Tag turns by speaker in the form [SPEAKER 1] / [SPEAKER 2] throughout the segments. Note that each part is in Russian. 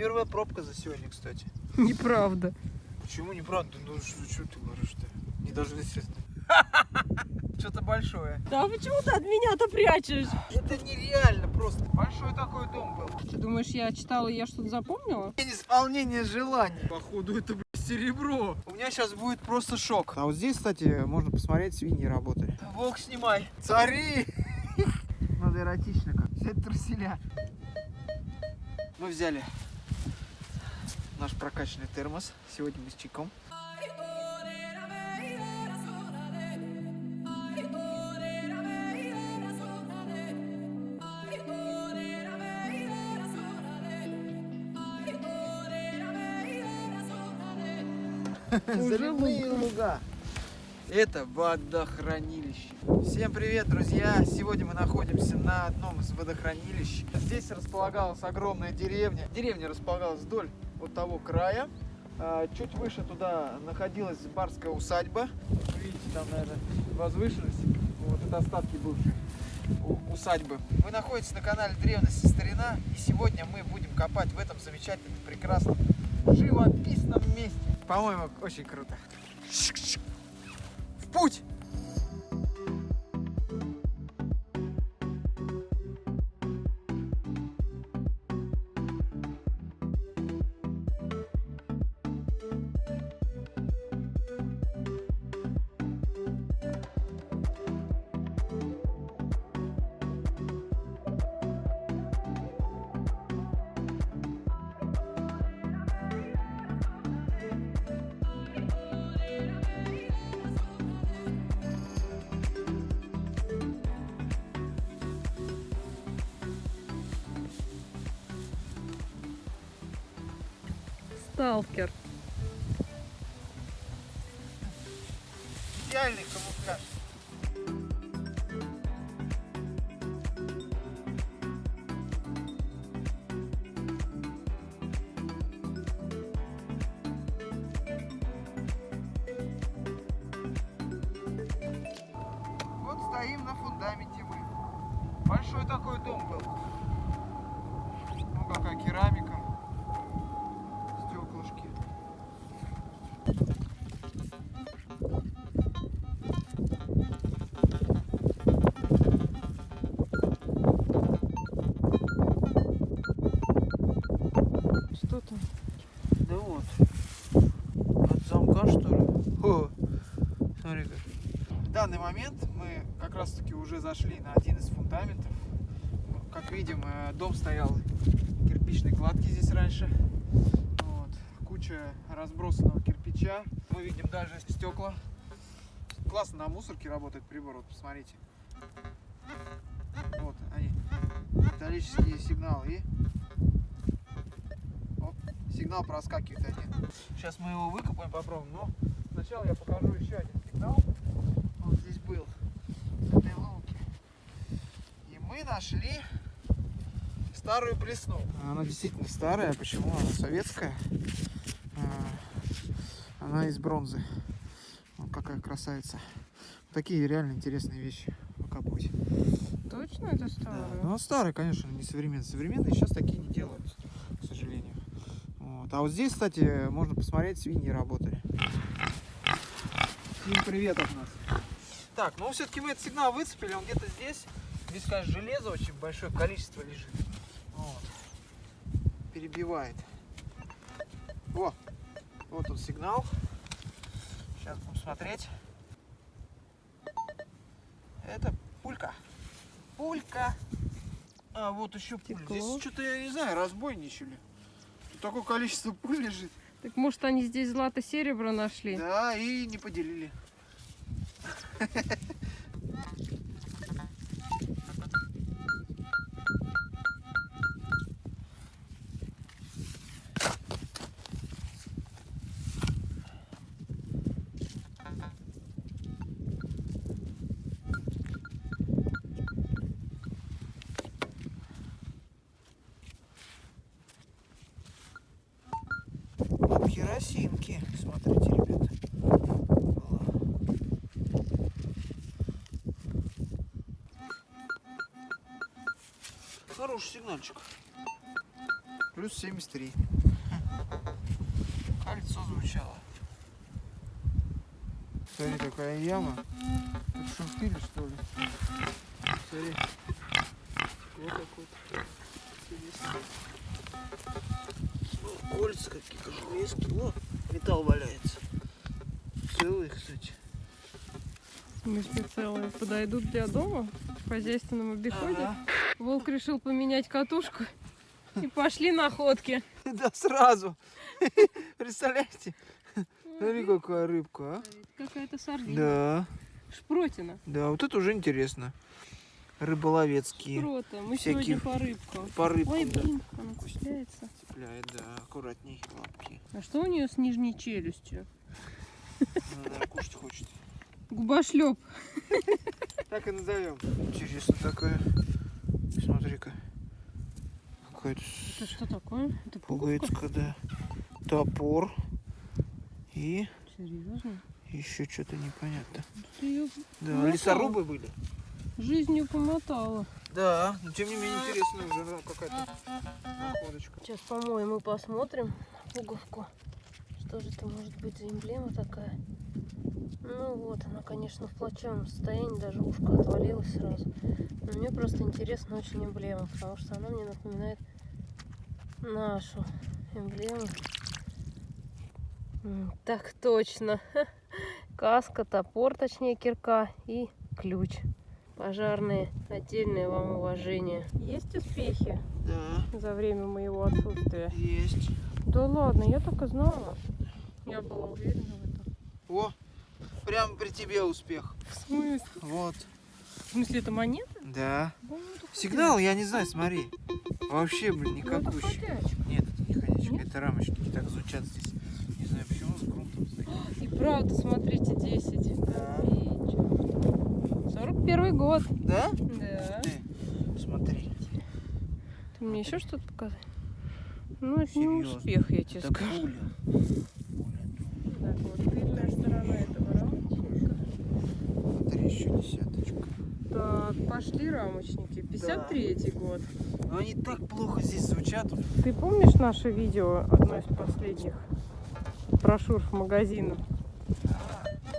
[SPEAKER 1] Первая пробка за сегодня, кстати.
[SPEAKER 2] Неправда.
[SPEAKER 1] Почему неправда? Ну что, что ты говоришь-то? Не должны естественно. Что-то большое.
[SPEAKER 2] Да почему ты от меня-то прячешь?
[SPEAKER 1] Это нереально просто. Большой такой дом был.
[SPEAKER 2] Ты думаешь, я читала и я что-то запомнила?
[SPEAKER 1] Исполнение желаний. Походу это, блядь, серебро. У меня сейчас будет просто шок. А вот здесь, кстати, можно посмотреть, свиньи работали. Волк, снимай. Цари! Надо эротично как. Взять труселя. Мы взяли наш прокачанный термос. Сегодня мы с чайком. Заливные луга. Это водохранилище. Всем привет, друзья! Сегодня мы находимся на одном из водохранилищ. Здесь располагалась огромная деревня. Деревня располагалась вдоль вот того края. А, Чуть выше туда находилась барская усадьба. Видите, там, наверное, возвышенность. Вот это остатки бывшей усадьбы. Вы находитесь на канале Древность и Старина. И сегодня мы будем копать в этом замечательном, прекрасном, живописном месте. По-моему, очень круто.
[SPEAKER 2] Сталкер.
[SPEAKER 1] Идеальный камуфляж. Вот стоим на фундаменте мы. Большой такой дом был. Зашли на один из фундаментов. Как видим, э, дом стоял кирпичной кладки здесь раньше. Вот. Куча разбросанного кирпича. Мы видим даже стекла. Классно на мусорке работает прибор, вот посмотрите. Вот они. Металлические сигналы. И Оп, сигнал проскакивает один. Сейчас мы его выкопаем, попробуем. Но сначала я покажу еще один сигнал. Он здесь был. В этой лунке. И мы нашли старую пресну. Она действительно старая. Почему? Она советская. А, Она из бронзы. Вот какая красавица. Такие реально интересные вещи выкапывать.
[SPEAKER 2] Точно это
[SPEAKER 1] Да.
[SPEAKER 2] старое?
[SPEAKER 1] Ну, старый, конечно, не современный. Современные сейчас такие не делают, к сожалению. Вот. А вот здесь, кстати, можно посмотреть, свиньи работали. Всем привет от нас. Так, ну все-таки мы этот сигнал выцепили, он где-то здесь. Здесь, конечно, железо очень большое количество лежит. Вот. Перебивает. О, вот он сигнал. Сейчас будем смотреть. Это пулька. Пулька. А, вот еще пуль. Здесь что-то, я не знаю, разбойничали. Тут такое количество пуль лежит.
[SPEAKER 2] Так может они здесь злато-серебро нашли?
[SPEAKER 1] Да, и не поделили. Керосинки. Смотрите, ребята. Хороший сигнальчик. плюс 73. Кольцо звучало. Смотри, какая яма. Тут шурфили, что ли? Смотри. Вот такой. О, Кольца какие как О, металл валяется. Целый, кстати.
[SPEAKER 2] В смысле целые подойдут для дома в хозяйственном обиходе.
[SPEAKER 1] Ага.
[SPEAKER 2] Волк решил поменять катушку и пошли находки.
[SPEAKER 1] Да сразу. Представляете? Смотри, какая рыбка, а?
[SPEAKER 2] Какая-то сардина.
[SPEAKER 1] Да,
[SPEAKER 2] Шпротина.
[SPEAKER 1] да, вот это уже интересно. Рыболовецкие.
[SPEAKER 2] Шпрота. Мы
[SPEAKER 1] всякие
[SPEAKER 2] сегодня по рыбкам.
[SPEAKER 1] По рыбкам,
[SPEAKER 2] Ой,
[SPEAKER 1] да.
[SPEAKER 2] блин, она цепляется.
[SPEAKER 1] Цепляет, да, аккуратней лапки.
[SPEAKER 2] А что у нее с нижней челюстью?
[SPEAKER 1] Она, наверное, кушать хочет.
[SPEAKER 2] Губошлеп.
[SPEAKER 1] Так и назовем. Интересно такая. Смотри-ка. Какая-то
[SPEAKER 2] Это что такое? Это пуговка?
[SPEAKER 1] пуговицка, да. Топор. И
[SPEAKER 2] Серьезно?
[SPEAKER 1] еще что-то непонятно. Да,
[SPEAKER 2] Ну,
[SPEAKER 1] лесорубы были.
[SPEAKER 2] Жизнью помотала.
[SPEAKER 1] Да, но тем не менее интересная уже какая-то находочка.
[SPEAKER 2] Сейчас помоем и посмотрим пуговку. Что же это может быть за эмблема такая? Ну вот, она, конечно, в плачевном состоянии, даже ушко отвалилось сразу. Но мне просто интересна очень эмблема, потому что она мне напоминает нашу эмблему. Так точно. Каска, топор, точнее кирка и ключ. Пожарные, отдельное вам уважение. Есть успехи
[SPEAKER 1] Да,
[SPEAKER 2] за время моего отсутствия?
[SPEAKER 1] есть.
[SPEAKER 2] Да ладно, я так и знала. Я была уверена в этом.
[SPEAKER 1] О, прямо при тебе успех.
[SPEAKER 2] В смысле?
[SPEAKER 1] Вот.
[SPEAKER 2] В смысле, это монета?
[SPEAKER 1] Да.
[SPEAKER 2] Да, ну, это
[SPEAKER 1] Сигнал, я не знаю, смотри. Вообще, блин,
[SPEAKER 2] ходячка. Ну, это
[SPEAKER 1] никакущий. Нет, это не ходячка,
[SPEAKER 2] Нет?
[SPEAKER 1] это рамочки так звучат здесь. Не знаю почему, с грунтом стоит.
[SPEAKER 2] И правда, смотрите, 10.
[SPEAKER 1] Да.
[SPEAKER 2] И чё? 41 год.
[SPEAKER 1] Да?
[SPEAKER 2] Да.
[SPEAKER 1] Ты, смотри.
[SPEAKER 2] Ты мне еще что-то показать? Ну, это не
[SPEAKER 1] Серьезно.
[SPEAKER 2] успех, я тебе
[SPEAKER 1] Это
[SPEAKER 2] скажу.
[SPEAKER 1] пуля.
[SPEAKER 2] Так, вот тыльная сторона этого рамочника.
[SPEAKER 1] Смотри, еще десяточка.
[SPEAKER 2] Так, пошли рамочники. 53 год.
[SPEAKER 1] Но они так плохо здесь звучат.
[SPEAKER 2] Ты помнишь наше видео, одно из последних, про шурф магазина?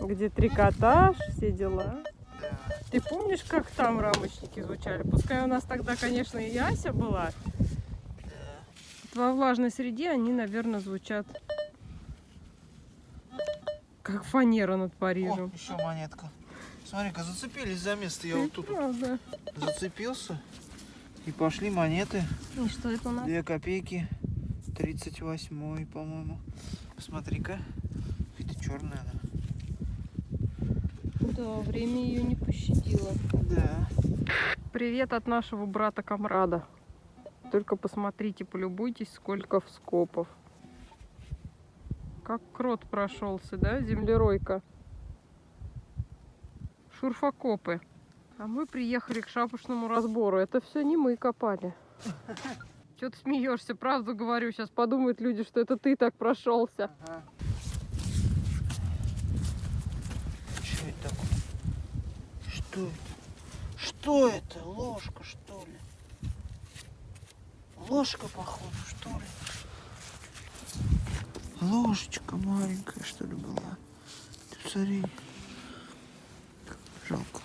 [SPEAKER 2] Где трикотаж, все дела. Ты помнишь, как там рамочники звучали? Пускай у нас тогда, конечно, и Ася была. Во влажной среде они, наверное, звучат как фанера над
[SPEAKER 1] О,
[SPEAKER 2] Парижем.
[SPEAKER 1] еще монетка. Смотри-ка, зацепились за место. Я вот тут
[SPEAKER 2] правда.
[SPEAKER 1] зацепился. И пошли монеты.
[SPEAKER 2] И что это у нас?
[SPEAKER 1] Две копейки. 38 по-моему. Посмотри-ка. Это черная она.
[SPEAKER 2] Да, время ее не пощадило.
[SPEAKER 1] Да.
[SPEAKER 2] Привет от нашего брата Камрада. Только посмотрите, полюбуйтесь, сколько вскопов. Как крот прошелся, да, землеройка? Шурфокопы. А мы приехали к шапошному разбору. Это все не мы копали. Че ты смеешься? Правду говорю. Сейчас подумают люди, что это ты так прошелся.
[SPEAKER 1] Ага. Что это такое? Что это? Что это? Ложка, что ли? Ложка, походу, что ли? Ложечка маленькая, что ли, была? Ты смотри. Жалко.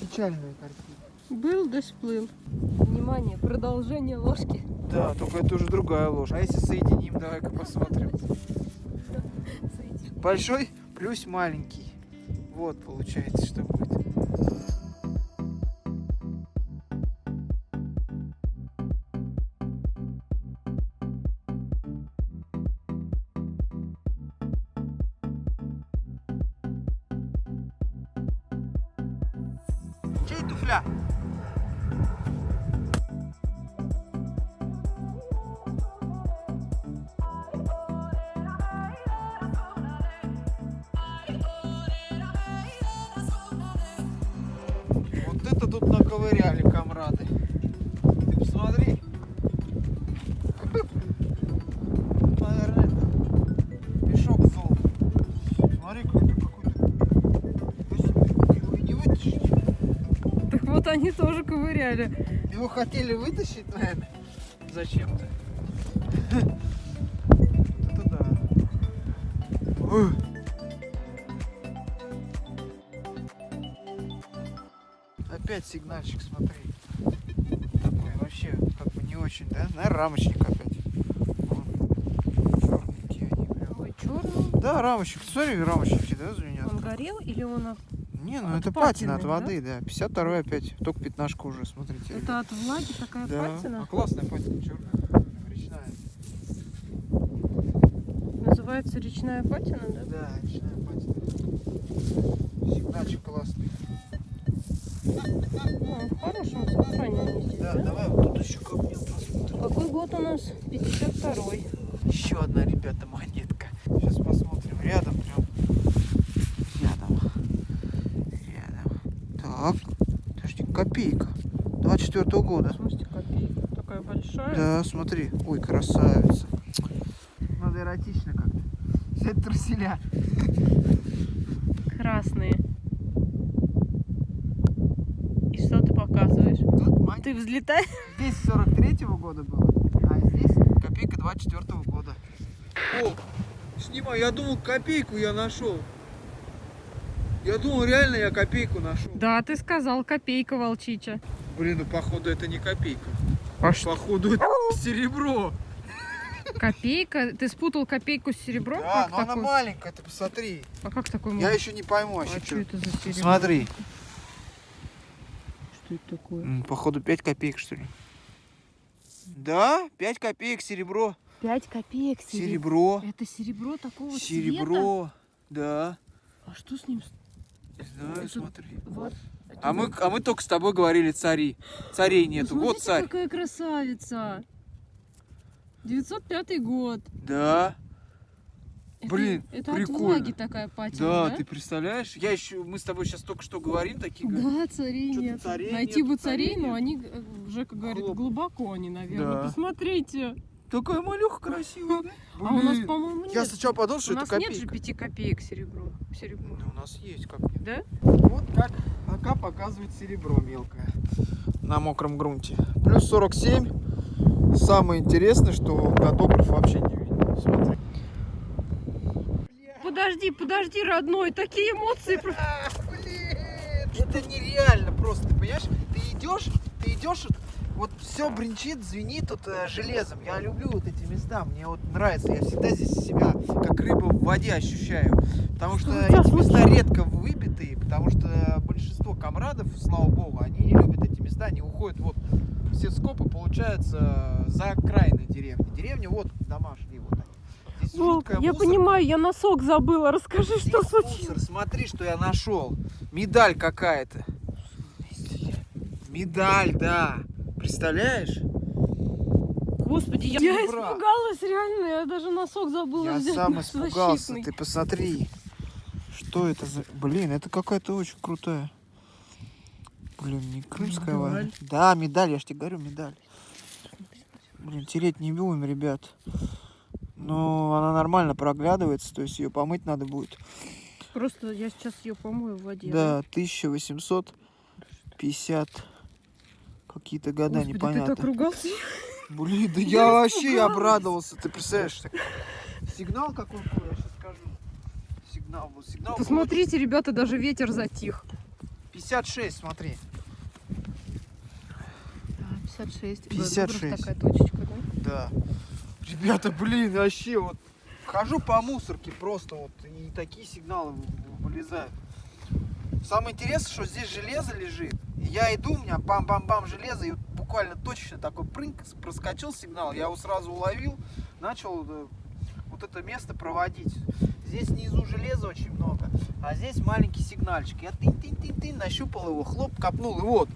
[SPEAKER 1] Печальная картина.
[SPEAKER 2] Был да сплыл. Внимание, продолжение ложки.
[SPEAKER 1] Да, только это уже другая ложка. А если соединим, давай-ка посмотрим. Большой плюс маленький. Вот получается, что Вот это тут наковыряли, комрады. Ты посмотри. Мешок золота. Смотри, какой-то какой-то. Его не вытащить.
[SPEAKER 2] Так вот они тоже ковыряли.
[SPEAKER 1] Его хотели вытащить, наверное. зачем-то. Это да. Ой. Сигнальчик, смотри. Такой вообще как бы не очень, да? Наверное, рамочник опять. Черненькие они прям.
[SPEAKER 2] Ой, черный.
[SPEAKER 1] Да, рамочник. Смотри, рамочники, да, звенят?
[SPEAKER 2] Он горел или он...
[SPEAKER 1] Не, ну
[SPEAKER 2] От
[SPEAKER 1] это патина от
[SPEAKER 2] патины, да?
[SPEAKER 1] воды, да. 52 опять. Только пятнашка уже, смотрите.
[SPEAKER 2] Это от влаги такая
[SPEAKER 1] да.
[SPEAKER 2] патина?
[SPEAKER 1] А классная патина, черная. Речная.
[SPEAKER 2] Называется речная патина, да?
[SPEAKER 1] Да, речная патина. Сигнальчик классный.
[SPEAKER 2] В хорошем сохранении
[SPEAKER 1] Да,
[SPEAKER 2] да?
[SPEAKER 1] давай вот тут еще копнем посмотрим.
[SPEAKER 2] Какой год у нас? 52-й.
[SPEAKER 1] Еще одна, ребята, монетка. Сейчас посмотрим. Рядом прям. Рядом. Рядом. Так. Подожди, копейка. 24
[SPEAKER 2] В
[SPEAKER 1] года.
[SPEAKER 2] смысле копейка? Такая большая?
[SPEAKER 1] Да, смотри. Ой, красавица. Надо эротично как-то. Взять труселя.
[SPEAKER 2] Красные. И что ты показываешь?
[SPEAKER 1] Тут монетка.
[SPEAKER 2] Ты взлетаешь?
[SPEAKER 1] Здесь 43-го года было, а здесь копейка 24-го года. О, снимай, я думал копейку я нашел. Я думал реально я копейку нашел.
[SPEAKER 2] Да, ты сказал, копейка волчича.
[SPEAKER 1] Блин, ну походу это не копейка.
[SPEAKER 2] А
[SPEAKER 1] Походу это серебро.
[SPEAKER 2] Копейка? Ты спутал копейку с серебром?
[SPEAKER 1] Да,
[SPEAKER 2] Как
[SPEAKER 1] но она
[SPEAKER 2] такой?
[SPEAKER 1] маленькая, ты посмотри.
[SPEAKER 2] А как такой
[SPEAKER 1] Я еще не пойму
[SPEAKER 2] А что
[SPEAKER 1] что.
[SPEAKER 2] это за серебро?
[SPEAKER 1] Смотри.
[SPEAKER 2] Что это такое?
[SPEAKER 1] Походу 5 копеек, что ли. Да, 5 копеек серебро.
[SPEAKER 2] 5 копеек серебро.
[SPEAKER 1] Серебро.
[SPEAKER 2] Это серебро такого цвета?
[SPEAKER 1] Серебро. Да.
[SPEAKER 2] А что с ним?
[SPEAKER 1] Не знаю,
[SPEAKER 2] Это-
[SPEAKER 1] смотри.
[SPEAKER 2] Вот.
[SPEAKER 1] А мы, а мы только с тобой говорили цари. Царей нету. Вот
[SPEAKER 2] Смотрите,
[SPEAKER 1] царь.
[SPEAKER 2] какая красавица. 905 год.
[SPEAKER 1] Да.
[SPEAKER 2] Это-
[SPEAKER 1] Блин,
[SPEAKER 2] это
[SPEAKER 1] прикольно.
[SPEAKER 2] от влаги такая патина,
[SPEAKER 1] Да,
[SPEAKER 2] да?
[SPEAKER 1] ты представляешь? Я еще, мы с тобой сейчас только что говорим такие.
[SPEAKER 2] Да, царей нет.
[SPEAKER 1] царей
[SPEAKER 2] Найти
[SPEAKER 1] нету,
[SPEAKER 2] бы царей, но
[SPEAKER 1] нет.
[SPEAKER 2] они, э, Жека говорит,
[SPEAKER 1] Хлоп.
[SPEAKER 2] глубоко они, наверное.
[SPEAKER 1] Да.
[SPEAKER 2] Посмотрите.
[SPEAKER 1] Такая малюха красивая, да?
[SPEAKER 2] А у нас, по-моему, нет.
[SPEAKER 1] Я сначала подумал, что
[SPEAKER 2] у
[SPEAKER 1] это
[SPEAKER 2] нас нет же
[SPEAKER 1] копейка.
[SPEAKER 2] 5 копеек серебро. серебро.
[SPEAKER 1] Ну, у нас есть как нет.
[SPEAKER 2] Да?
[SPEAKER 1] Вот как АК показывает серебро мелкое на мокром грунте. Плюс 47. Самое интересное, что картограф вообще не видно. Смотри.
[SPEAKER 2] Подожди, подожди, родной, такие эмоции.
[SPEAKER 1] А, блин, это нереально просто, ты понимаешь? Ты идешь, ты идешь, вот все бренчит, звенит тут э, железом. Я люблю вот эти места, мне вот нравится. Я всегда здесь себя как рыба в воде ощущаю. Потому что,
[SPEAKER 2] тебя
[SPEAKER 1] эти места редко выбитые, потому что большинство комрадов, слава богу, они не любят эти места, они уходят вот все скопы, получается, за окраины деревни. Деревня вот домашние вот
[SPEAKER 2] Волк, я
[SPEAKER 1] мусорка.
[SPEAKER 2] понимаю, я носок забыла. Расскажи,
[SPEAKER 1] Здесь
[SPEAKER 2] что
[SPEAKER 1] мусор,
[SPEAKER 2] случилось.
[SPEAKER 1] смотри, что я нашел. Медаль какая-то. Медаль, да. Представляешь?
[SPEAKER 2] Господи, я,
[SPEAKER 1] Я
[SPEAKER 2] я испугалась реально, я даже носок забыла
[SPEAKER 1] я
[SPEAKER 2] взять.
[SPEAKER 1] сам
[SPEAKER 2] наш
[SPEAKER 1] испугался.
[SPEAKER 2] защитный.
[SPEAKER 1] Ты посмотри. Что это за... Блин, это какая-то очень крутая. Блин, не крымская война.
[SPEAKER 2] Медаль.
[SPEAKER 1] Да, медаль, я же тебе говорю, медаль. Блин, тереть не будем, ребят. Но она нормально проглядывается, то есть ее помыть надо будет.
[SPEAKER 2] Просто я сейчас ее помою в воде.
[SPEAKER 1] Да, 1850 какие-то года
[SPEAKER 2] Господи,
[SPEAKER 1] непонятно.
[SPEAKER 2] ты так ругался.
[SPEAKER 1] Блин, да я,
[SPEAKER 2] Я
[SPEAKER 1] вообще
[SPEAKER 2] испугалась.
[SPEAKER 1] обрадовался, ты представляешь? так. Сигнал какой был, я сейчас скажу. Сигнал был, сигнал был
[SPEAKER 2] Посмотрите, ребята, даже ветер затих.
[SPEAKER 1] очень- 56, смотри.
[SPEAKER 2] Да, 56.
[SPEAKER 1] 56.
[SPEAKER 2] такая точечка, да?
[SPEAKER 1] Да. Ребята, блин, вообще вот хожу по мусорке просто вот и такие сигналы вылезают. Самое интересное, что здесь железо лежит. Я иду, у меня бам-бам-бам железо, и вот буквально точно такой прынк, проскочил сигнал, я его сразу уловил, начал э, вот это место проводить. Здесь внизу железа очень много, а здесь маленький сигнальчик. Я тынь-тынь-тынь-тынь, нащупал его, хлоп, копнул, и вот.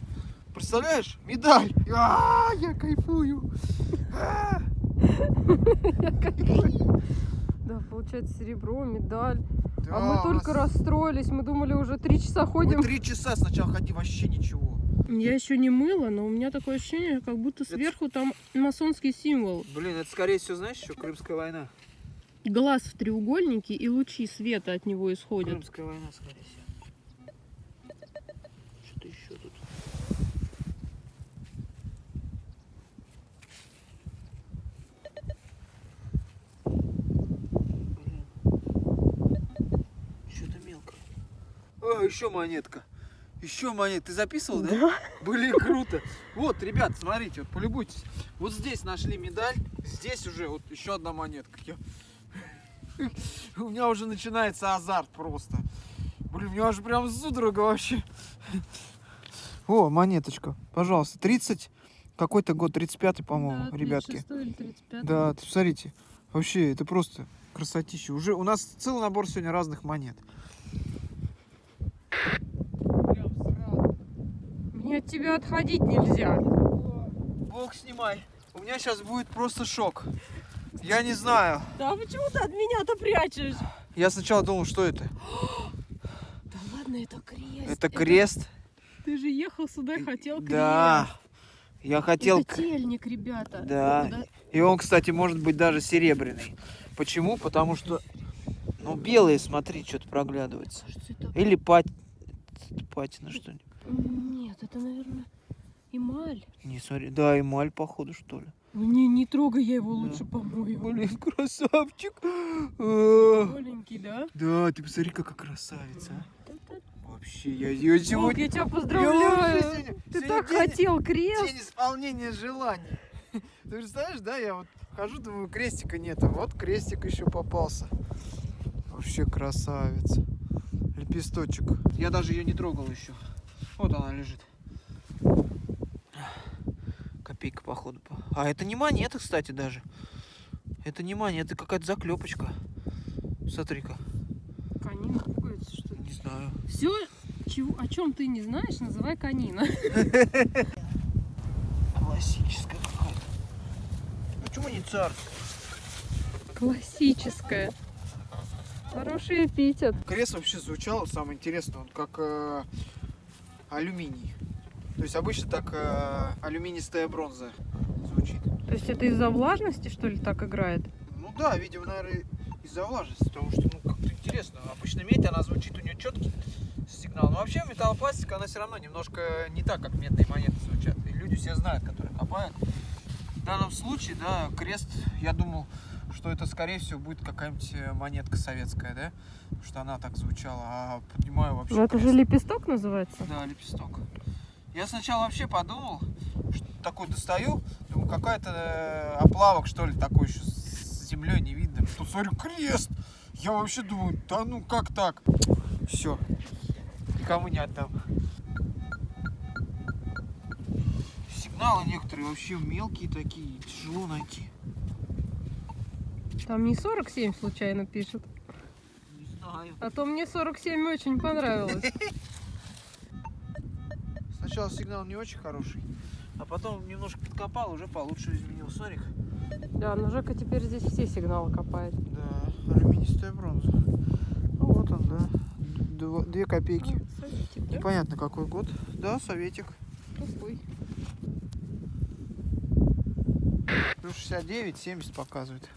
[SPEAKER 1] Представляешь? Медаль! А, я кайфую! А!
[SPEAKER 2] Да, получается серебро, медаль.
[SPEAKER 1] Да,
[SPEAKER 2] а мы только
[SPEAKER 1] нас-
[SPEAKER 2] расстроились, мы думали уже три часа
[SPEAKER 1] Мы
[SPEAKER 2] ходим.
[SPEAKER 1] три часа сначала ходим, вообще ничего.
[SPEAKER 2] Я еще не мыла, но у меня такое ощущение, как будто сверху там масонский символ.
[SPEAKER 1] Блин, это скорее всего, знаешь, еще Крымская война.
[SPEAKER 2] Глаз в треугольнике и лучи света от него исходят.
[SPEAKER 1] Крымская война, скорее всего. Что-то еще тут. Еще монетка. Еще монет. Ты записывал, да? Блин, круто. Вот, ребят, смотрите, вот полюбуйтесь. Вот здесь нашли медаль, здесь уже вот еще одна монетка. Я- У меня уже начинается азарт просто. Блин, у меня уже прям судорога вообще. О, монеточка, пожалуйста, 30, какой-то год, 35-й, по-моему,
[SPEAKER 2] Да,
[SPEAKER 1] ребятки.
[SPEAKER 2] 36 или 35.
[SPEAKER 1] Да, ты посмотрите, вообще, это просто красотища. Уже у нас целый набор сегодня разных монет. Прям сразу.
[SPEAKER 2] Мне от тебя отходить нельзя.
[SPEAKER 1] Бог снимай. У меня сейчас будет просто шок. Я не знаю.
[SPEAKER 2] Да почему ты от меня-то прячешь?
[SPEAKER 1] Я сначала думал, что это.
[SPEAKER 2] Да ладно, это крест.
[SPEAKER 1] Это крест.
[SPEAKER 2] Ты же ехал сюда и хотел крест.
[SPEAKER 1] Да. Я хотел...
[SPEAKER 2] Это тельник, ребята.
[SPEAKER 1] Да. И он, кстати, может быть даже серебряный. Почему? Потому что, ну, белые, смотри, что-то проглядывается.
[SPEAKER 2] Что это?
[SPEAKER 1] Или пат... патина, что ли.
[SPEAKER 2] Нет, это, наверное, эмаль.
[SPEAKER 1] Не, смотри. Да, эмаль, походу, что ли.
[SPEAKER 2] Не, не трогай, я его
[SPEAKER 1] Да.
[SPEAKER 2] лучше помою.
[SPEAKER 1] Блин, красавчик. А.
[SPEAKER 2] Маленький, да?
[SPEAKER 1] Да, ты посмотри, какая красавица. а. Вообще, я ее сегодня...
[SPEAKER 2] я тебя
[SPEAKER 1] Я вообще
[SPEAKER 2] поздравляю.
[SPEAKER 1] сегодня-
[SPEAKER 2] Ты
[SPEAKER 1] сегодня
[SPEAKER 2] так
[SPEAKER 1] день-
[SPEAKER 2] хотел крест.
[SPEAKER 1] День исполнения желаний. Ты представляешь, да, я вот хожу, думаю, крестика нету. Вот крестик еще попался. Вообще красавец. Лепесточек. Я даже ее не трогал еще. Вот она лежит. Копейка, походу. А это не монета, кстати, даже. Это не монета, это какая-то заклепочка. Смотри-ка.
[SPEAKER 2] Канина пугается, что ли?
[SPEAKER 1] Не знаю.
[SPEAKER 2] Все, чего, о чем ты не знаешь, называй канина.
[SPEAKER 1] Классическая какая-то. Почему не царская?
[SPEAKER 2] Классическая. Хороший эпитет.
[SPEAKER 1] Крест вообще звучал, самое интересное, он как э, алюминий. То есть обычно так э, алюминистая бронза звучит.
[SPEAKER 2] То есть это из-за влажности, что ли, так играет?
[SPEAKER 1] Ну да, видимо, наверное, из-за влажности, потому что, ну, как-то интересно. Обычно медь, она звучит, у нее четкий сигнал. Но вообще металлопластика, она все равно немножко не так, как медные монеты звучат. И люди все знают, которые копают. В данном случае, да, крест, я думал, что это, скорее всего, будет какая-нибудь э, монетка советская, да? Потому что она так звучала, а поднимаю вообще
[SPEAKER 2] Ну это же лепесток называется.
[SPEAKER 1] Да, лепесток. Я сначала вообще подумал, что такой достаю, думаю, какая-то э, оплавок, что ли, такой еще с землей не видно. Тут смотрю, крест! Я вообще думаю, да ну как так? Все, никому не отдам. Сигналы некоторые вообще мелкие такие, тяжело найти.
[SPEAKER 2] Там не 47 случайно пишет.
[SPEAKER 1] Не знаю.
[SPEAKER 2] А то мне 47 очень понравилось.
[SPEAKER 1] Сначала сигнал не очень хороший, а потом немножко подкопал, уже получше изменил. Смотри,
[SPEAKER 2] Да, но Жека теперь здесь все сигналы копает.
[SPEAKER 1] Да, алюминистая бронза. Ну, вот он, да. Дво- две копейки.
[SPEAKER 2] А, советик, да?
[SPEAKER 1] Непонятно какой год. Да, советик.
[SPEAKER 2] Тупой.
[SPEAKER 1] Плюс 69, 70 показывает.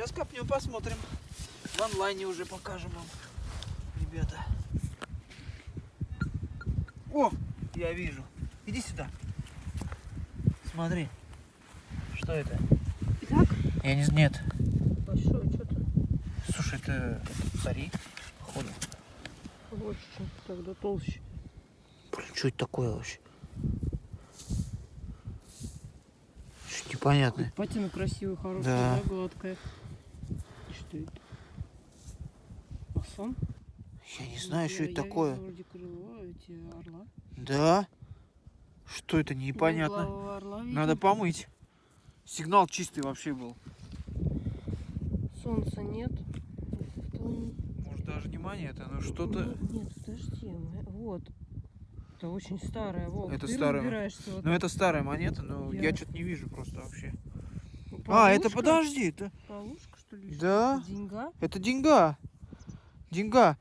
[SPEAKER 1] Сейчас копнем, посмотрим. В онлайне уже покажем вам, ребята. О, я вижу. Иди сюда. Смотри. Что это?
[SPEAKER 2] Так?
[SPEAKER 1] Я не знаю. Нет.
[SPEAKER 2] Большой, что-то
[SPEAKER 1] Слушай, это цари, походу.
[SPEAKER 2] больше, чем тогда толще.
[SPEAKER 1] Блин, что это такое вообще? Что непонятное.
[SPEAKER 2] Патина красивая, хорошая,
[SPEAKER 1] Да.
[SPEAKER 2] да, гладкая. Это? Масон?
[SPEAKER 1] Я не знаю, что это
[SPEAKER 2] Я
[SPEAKER 1] такое.
[SPEAKER 2] вижу вроде крыло, эти орла.
[SPEAKER 1] Да? Что это, непонятно.
[SPEAKER 2] Орла
[SPEAKER 1] Надо помыть. Сигнал чистый вообще был.
[SPEAKER 2] Солнца нет.
[SPEAKER 1] Может даже не монета, но что-то...
[SPEAKER 2] Ну, Нет, подожди. Вот. Это очень старая, Вов.
[SPEAKER 1] Это
[SPEAKER 2] Ты
[SPEAKER 1] старая.
[SPEAKER 2] вот
[SPEAKER 1] Ну это старая монета, но я,
[SPEAKER 2] Я-
[SPEAKER 1] что-то не вижу просто вообще.
[SPEAKER 2] Так.
[SPEAKER 1] А, это
[SPEAKER 2] Полушка?
[SPEAKER 1] подожди, это,
[SPEAKER 2] Полушка, что ли?
[SPEAKER 1] Да.
[SPEAKER 2] Деньга?
[SPEAKER 1] это деньга. Деньга.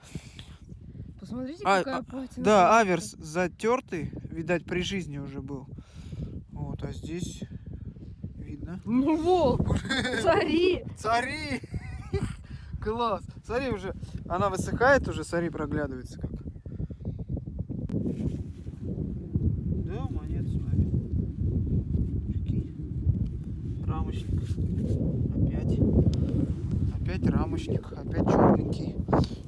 [SPEAKER 2] Посмотрите,
[SPEAKER 1] А,
[SPEAKER 2] какая
[SPEAKER 1] а,
[SPEAKER 2] патина.
[SPEAKER 1] Да, аверс затертый, видать, при жизни уже был. Вот, а здесь видно.
[SPEAKER 2] Ну, волк, цари.
[SPEAKER 1] Цари! Класс! Смотри, уже она высыхает уже, смотри, проглядывается как. Да, монет, смотри. Прикинь. Рамочник. Опять. Рамочник, опять черненький.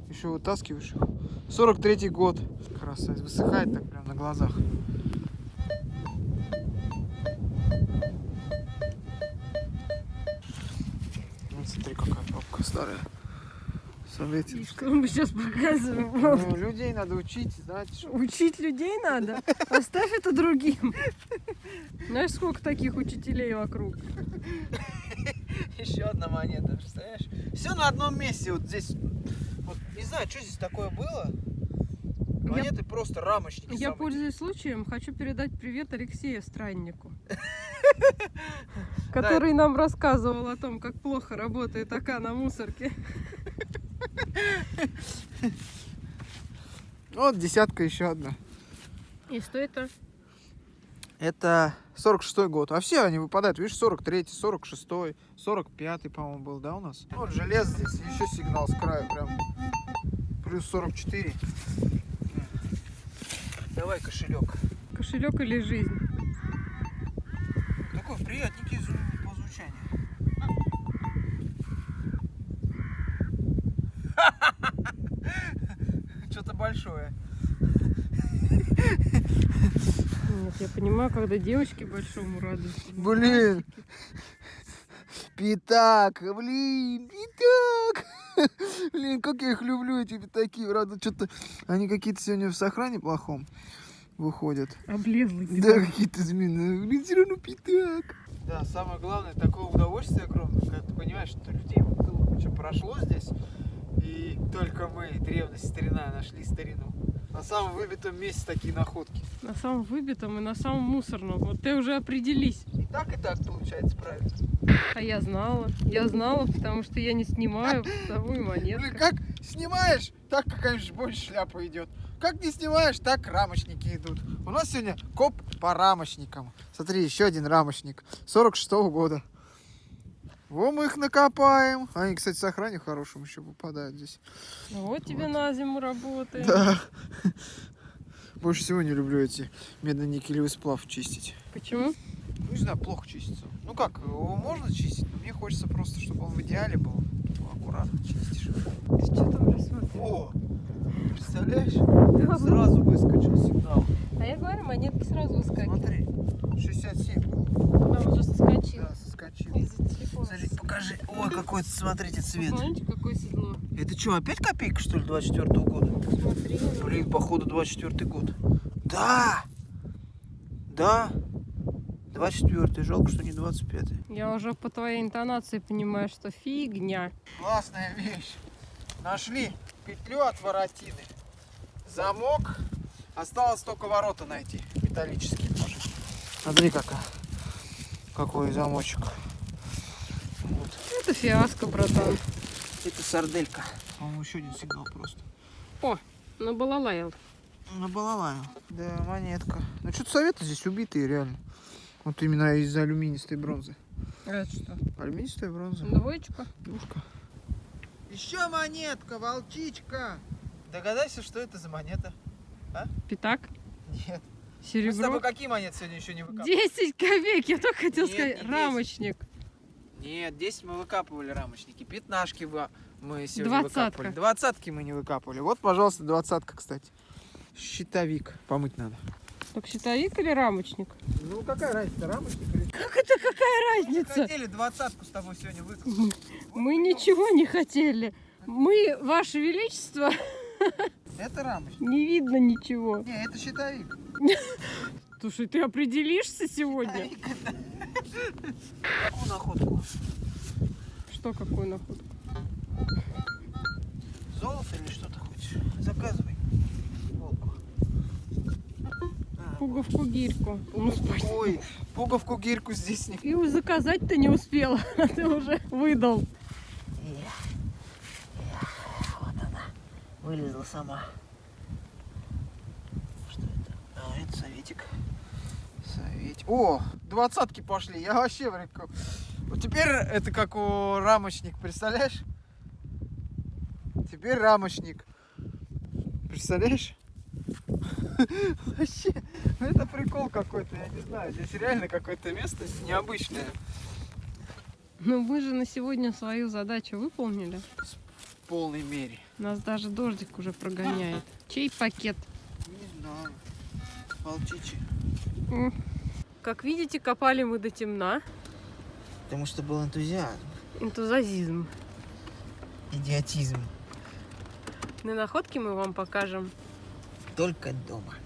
[SPEAKER 1] Еще вытаскиваешь их. 43 год. Красавец. Высыхает так прям на глазах. Вот смотри, какая папка старая.
[SPEAKER 2] И
[SPEAKER 1] Советская.
[SPEAKER 2] что мы сейчас показываем?
[SPEAKER 1] Ну, людей надо учить, знать, что
[SPEAKER 2] Учить людей надо. Оставь это другим. Знаешь, сколько таких учителей вокруг?
[SPEAKER 1] Еще одна монета, представляешь? Все на одном месте, вот здесь. Вот, не знаю, что здесь такое было. Монеты просто рамочники.
[SPEAKER 2] Я, пользуясь случаем, хочу передать привет Алексею Страннику. Который нам рассказывал о том, как плохо работает АК на мусорке.
[SPEAKER 1] Вот десятка еще одна.
[SPEAKER 2] И что это?
[SPEAKER 1] Это 46 год. А все они выпадают. Видишь, 43 46 45 по-моему, был, да, у нас? Вот желез здесь. Еще сигнал с края прям. Плюс 44. Давай кошелек.
[SPEAKER 2] Кошелек или жизнь?
[SPEAKER 1] Такой приятненький звук по звучанию. Что-то большое.
[SPEAKER 2] Нет, я понимаю, когда девочки большому радуются.
[SPEAKER 1] Блин. Пятак, блин, пятак. Блин, как я их люблю, эти пятаки. Правда, что-то они какие-то сегодня в сохране плохом выходят.
[SPEAKER 2] Облезлый.
[SPEAKER 1] Да, какие-то змеиные. Блин, все равно пятак. Да, самое главное, такое удовольствие огромное, когда ты понимаешь, что людей вот что прошло здесь, и только мы, древность, старина, нашли старину. На самом выбитом месте такие находки.
[SPEAKER 2] На самом выбитом и на самом мусорном. Вот ты уже определись.
[SPEAKER 1] И так, и так получается правильно.
[SPEAKER 2] А я знала. Я знала, потому что я не снимаю вторую монетку.
[SPEAKER 1] как снимаешь, так какая-нибудь больше шляпа идет. Как не снимаешь, так рамочники идут. У нас сегодня коп по рамочникам. Смотри, еще один рамочник. 46 года. Во мы их накопаем. Они, кстати, с охране хорошим еще попадают здесь.
[SPEAKER 2] Вот тебе
[SPEAKER 1] Вот.
[SPEAKER 2] на зиму работает.
[SPEAKER 1] Да. Больше всего не люблю эти медно-никелевый сплав чистить.
[SPEAKER 2] Почему?
[SPEAKER 1] Ну, не знаю, плохо чистится. Ну как, его можно чистить, но мне хочется просто, чтобы он в идеале был. Аккуратно чистишь.
[SPEAKER 2] Ты что там рассмотрел?
[SPEAKER 1] О! Представляешь? Сразу выскочил сигнал.
[SPEAKER 2] А я говорю, монетки сразу выскакивают.
[SPEAKER 1] Смотри, 67 был.
[SPEAKER 2] Там уже соскочил.
[SPEAKER 1] Да, Смотри, покажи. Ой, какой, смотрите, цвет.
[SPEAKER 2] Посмотрите, какое седло.
[SPEAKER 1] Это что, опять копейка, что ли, 24 года?
[SPEAKER 2] Посмотри.
[SPEAKER 1] Блин, походу 24 год. Да! Да! 24 жалко, что не 25
[SPEAKER 2] Я уже по твоей интонации понимаю, что фигня.
[SPEAKER 1] Классная вещь. Нашли петлю от воротины. Замок. Осталось только ворота найти. Металлические тоже. Смотри, какая. Какой замочек. Вот.
[SPEAKER 2] Это фиаско, братан.
[SPEAKER 1] Это сарделька. По-моему, еще один сигнал просто.
[SPEAKER 2] На балалайл.
[SPEAKER 1] На балалаю. Да, монетка. Ну что-то советы здесь убитые, реально. Вот именно из-за алюминистой бронзы.
[SPEAKER 2] Это что?
[SPEAKER 1] Алюминистая бронза.
[SPEAKER 2] Двоечка.
[SPEAKER 1] Душка. Еще монетка, волчичка. Догадайся, что это за монета?
[SPEAKER 2] Пятак.
[SPEAKER 1] Нет. Мы с тобой
[SPEAKER 2] Серебро.
[SPEAKER 1] какие монеты сегодня еще не выкапывали?
[SPEAKER 2] 10 копеек, я только хотел
[SPEAKER 1] Нет,
[SPEAKER 2] сказать.
[SPEAKER 1] не 10.
[SPEAKER 2] Рамочник.
[SPEAKER 1] Нет, 10 мы выкапывали рамочники. Пятнашки мы сегодня
[SPEAKER 2] Двадцатка.
[SPEAKER 1] выкапывали. Двадцатки мы не выкапывали. Вот, пожалуйста, двадцатка, кстати. Щитовик. Помыть надо.
[SPEAKER 2] Так щитовик или рамочник?
[SPEAKER 1] Ну, какая разница, рамочник или...
[SPEAKER 2] Как это какая
[SPEAKER 1] Мы
[SPEAKER 2] разница?
[SPEAKER 1] хотели двадцатку с тобой сегодня выкопать.
[SPEAKER 2] Мы ничего не хотели. Мы, Ваше Величество,
[SPEAKER 1] Это рамочник.
[SPEAKER 2] не видно ничего.
[SPEAKER 1] Не, это щитовик.
[SPEAKER 2] Слушай, ты определишься сегодня?
[SPEAKER 1] Какую находку?
[SPEAKER 2] Что, какую находку?
[SPEAKER 1] Золото или что ты хочешь? Заказывай. А,
[SPEAKER 2] Пуговку гирьку. Ну.
[SPEAKER 1] Ой, пуговку гирьку здесь не...
[SPEAKER 2] И заказать-то не успела, а ты уже выдал.
[SPEAKER 1] Вот она. Вылезла сама. Что это? А, это советик. Советик. О, двадцатки пошли. Я вообще в реку. Вот теперь это как у рамочник, представляешь? Теперь рамочник. Представляешь? Вообще, ну это прикол какой-то, я не знаю. Здесь реально какое-то место необычное.
[SPEAKER 2] Ну мы же на сегодня свою задачу выполнили.
[SPEAKER 1] Полной мере.
[SPEAKER 2] Нас даже дождик уже прогоняет. Чей пакет?
[SPEAKER 1] Не знаю. Волчичи.
[SPEAKER 2] Как видите, копали мы до темна.
[SPEAKER 1] Потому что был энтузиазм.
[SPEAKER 2] Энтузиазм.
[SPEAKER 1] Идиотизм.
[SPEAKER 2] На находки мы вам покажем
[SPEAKER 1] Только дома.